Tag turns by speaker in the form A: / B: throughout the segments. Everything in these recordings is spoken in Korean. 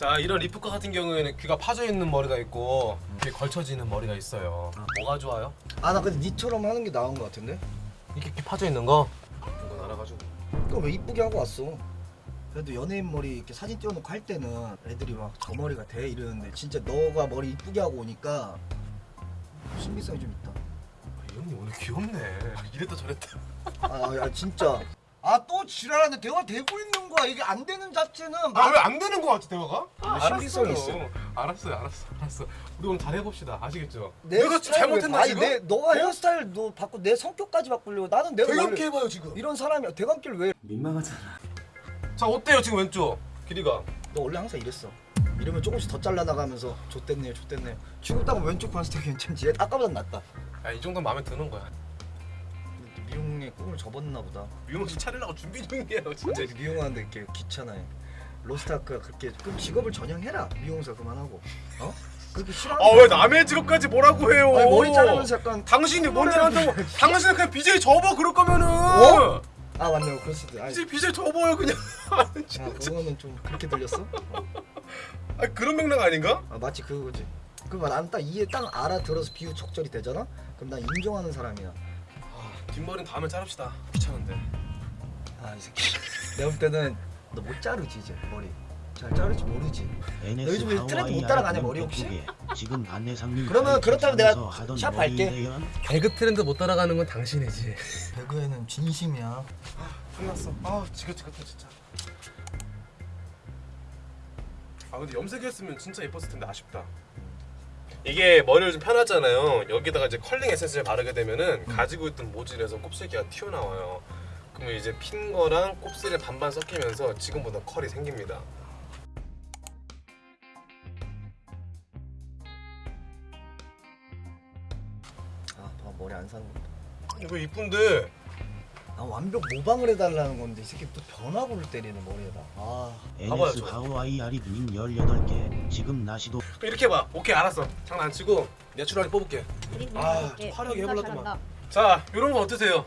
A: 자 이런 리프카 같은 경우에는 귀가 파져 있는 머리가 있고 귀에 걸쳐지는 머리가 있어요. 뭐가 좋아요?
B: 아 나 근데 니처럼 하는 게 나은 것 같은데?
A: 이렇게 귀 파져 있는 거? 이건 알아가지고.
B: 그거 왜 이쁘게 하고 왔어? 그래도 연예인 머리 이렇게 사진 띄워놓고 할 때는 애들이 막 저 머리가 돼 이러는데 진짜 너가 머리 이쁘게 하고 오니까 신비성이 좀 있다.
A: 이 형님 오늘 귀엽네. 이랬다 저랬다.
B: 아, 야 진짜. 아 또 지랄하는데 대화 되고 있는 거야. 이게 안 되는 자체는
A: 아 왜 안 되는 거 같지 대화가?
B: 아, 신비성이 있어.
A: 알았어요, 알았어, 알았어. 우리 오늘 잘 해봅시다. 아시겠죠?
B: 내
A: 내가
B: 스타일
A: 잘못했나
B: 왜-
A: 지금?
B: 아니 내 너가 헤어스타일 너 바꾸 내 성격까지 바꾸려고 나는 내가 원래
A: 대감게 해봐요 지금.
B: 이런 사람이야. 대감길 왜?
A: 자 어때요 지금 왼쪽 길이가?
B: 너 원래 항상 이랬어. 이러면 조금씩 더 잘라 나가면서 좆됐네요, 좆됐네요. 지금 딱 왼쪽 봤을 때 괜찮지. 얘 아까보단 낫다.
A: 야이 정도 마음에 드는 거야.
B: 미용의 꿈을 접었나 보다.
A: 미용실 차리려고 준비 중이에요 진짜.
B: 미용하는데 이렇게 귀찮아해. 로스타크가 그렇게 그럼 직업을 전향해라. 미용사 그만하고. 어? 그렇게 싫어.
A: 아왜 남의 직업까지 뭐라고 해요?
B: 아니, 머리 자르면서 약간
A: 당신이 뭔일 한다고? 당신은 그냥 BJ 접어 그럴 거면은.
B: 어? 아 맞네, 그럴 수도. 있- 아니,
A: BJ BJ 접어요 그냥.
B: 아, 그거는 좀 그렇게 들렸어? 어.
A: 아 그런 맥락 아닌가?
B: 아 마치 그거지. 그럼 난딱 이해 딱 알아들어서 비유 적절히 되잖아. 그럼 난 인정하는 사람이야.
A: 아, 뒷머리는 다음에 자릅시다. 귀찮은데.
B: 아 이 새끼. 내가 볼 때는 너 못 자르지 이제 머리. 잘 자르지 모르지.
C: NS
B: 요즘 왜 트렌드 못 따라가냐, 머리 혹시?
C: 지금 안내상님
B: 그러면 그렇다면 내가 샵 갈게.
A: 개그 트렌드 못 따라가는 건 당신이지.
B: 배그에는 진심이야.
A: 끝났어. 아 지긋지긋해 진짜. 아 근데 염색했으면 진짜 예뻤을 텐데 아쉽다. 이게 머리를 좀 편하잖아요. 여기다가 이제 컬링 에센스를 바르게 되면은 가지고 있던 모질에서 곱슬기가 튀어나와요. 그러면 이제 핀 거랑 곱슬이 반반 섞이면서 지금보다 컬이 생깁니다.
B: 아, 봐 머리 안 사는 거.
A: 이거 이쁜데
B: 아 완벽 모방을 해달라는 건데 이 새끼 또 변화구를 때리는 머리에다. 아,
A: 봐봐요,
C: NS
A: 저.
C: 하와이 아리님 18개 지금 나시도
A: 그럼 이렇게 봐. 오케이 알았어. 장난 안 치고 내추럴하게 뽑을게.
D: 그리고
A: 아,
D: 이렇게
A: 화려하게 해보려더만.
D: 잘한다.
A: 자, 이런 거 어떠세요?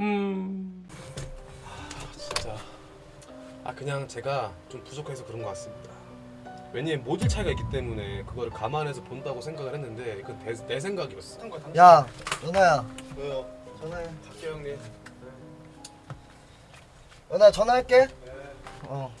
A: 음. 아, 진짜. 아, 그냥 제가 좀 부족해서 그런 것 같습니다. 왜냐면 모질 차이가 있기 때문에 그거를 감안해서 본다고 생각을 했는데 그건 내, 내 생각이었어.
B: 야, 연아야,
A: 왜요?
B: 전화해.
A: 갈게요, 형님.
B: 연아 전화할게. 어.